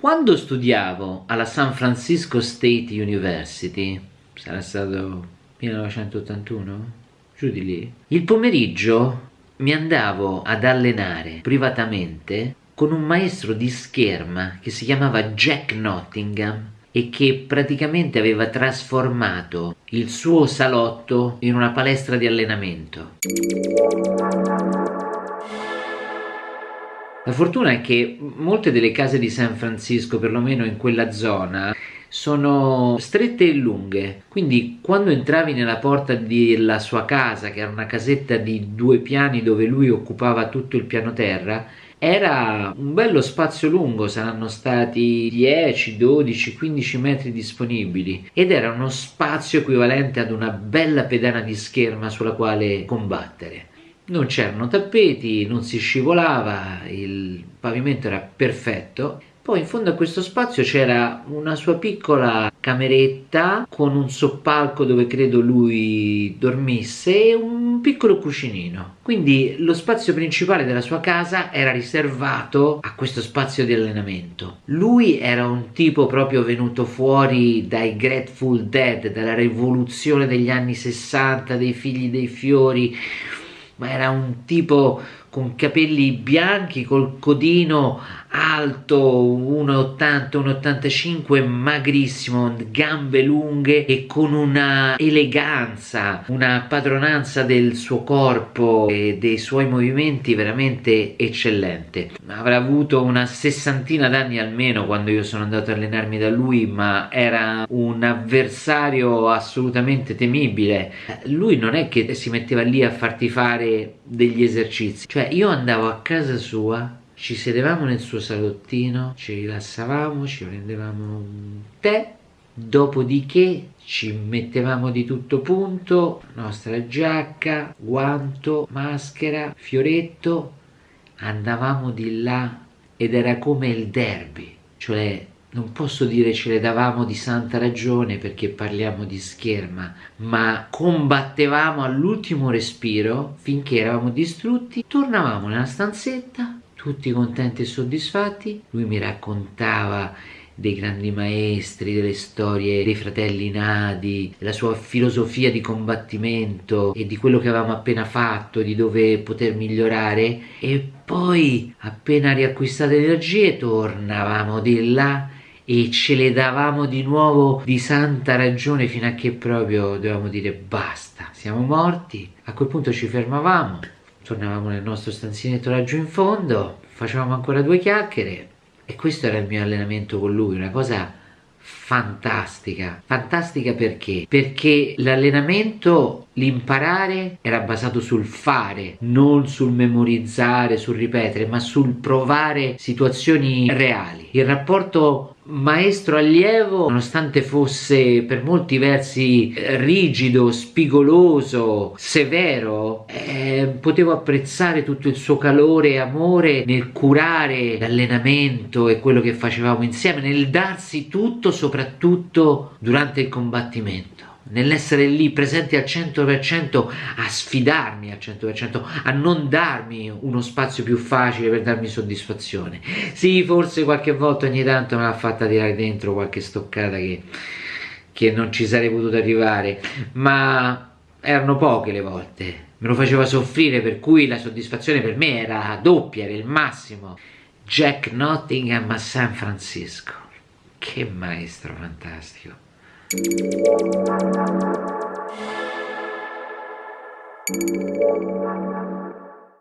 Quando studiavo alla San Francisco State University, sarà stato 1981, giù di lì, il pomeriggio mi andavo ad allenare privatamente con un maestro di scherma che si chiamava Jack Nottingham e che praticamente aveva trasformato il suo salotto in una palestra di allenamento. La fortuna è che molte delle case di San Francisco, perlomeno in quella zona, sono strette e lunghe. Quindi quando entravi nella porta della sua casa che era una casetta di due piani dove lui occupava tutto il piano terra era un bello spazio lungo, saranno stati 10, 12, 15 metri disponibili. Ed era uno spazio equivalente ad una bella pedana di scherma sulla quale combattere non c'erano tappeti, non si scivolava, il pavimento era perfetto. Poi in fondo a questo spazio c'era una sua piccola cameretta con un soppalco dove credo lui dormisse e un piccolo cucinino. Quindi lo spazio principale della sua casa era riservato a questo spazio di allenamento. Lui era un tipo proprio venuto fuori dai Grateful Dead, dalla rivoluzione degli anni 60, dei figli dei fiori, era un tipo con capelli bianchi, col codino alto 1,80 1,85 magrissimo gambe lunghe e con una eleganza una padronanza del suo corpo e dei suoi movimenti veramente eccellente. Avrà avuto una sessantina d'anni almeno quando io sono andato a allenarmi da lui ma era un avversario assolutamente temibile. Lui non è che si metteva lì a farti fare degli esercizi cioè io andavo a casa sua ci sedevamo nel suo salottino, ci rilassavamo, ci prendevamo un tè, dopodiché ci mettevamo di tutto punto, nostra giacca, guanto, maschera, fioretto, andavamo di là ed era come il derby, cioè non posso dire ce le davamo di santa ragione perché parliamo di scherma, ma combattevamo all'ultimo respiro finché eravamo distrutti, tornavamo nella stanzetta, tutti contenti e soddisfatti. Lui mi raccontava dei grandi maestri, delle storie dei fratelli Nadi, della sua filosofia di combattimento e di quello che avevamo appena fatto, di dove poter migliorare e poi appena riacquistate energie tornavamo di là e ce le davamo di nuovo di santa ragione fino a che proprio dovevamo dire basta, siamo morti, a quel punto ci fermavamo. Tornavamo nel nostro stanzinetto laggiù in fondo, facevamo ancora due chiacchiere. E questo era il mio allenamento con lui, una cosa fantastica. Fantastica perché? Perché l'allenamento, l'imparare era basato sul fare, non sul memorizzare, sul ripetere, ma sul provare situazioni reali. Il rapporto maestro allievo nonostante fosse per molti versi rigido, spigoloso, severo eh, potevo apprezzare tutto il suo calore e amore nel curare l'allenamento e quello che facevamo insieme nel darsi tutto soprattutto durante il combattimento nell'essere lì presente al 100% a sfidarmi al 100% a non darmi uno spazio più facile per darmi soddisfazione. Sì forse qualche volta ogni tanto me l'ha fatta tirare dentro qualche stoccata che, che non ci sarei potuto arrivare ma erano poche le volte. Me lo faceva soffrire per cui la soddisfazione per me era doppia era il massimo. Jack Nottingham a San Francisco che maestro fantastico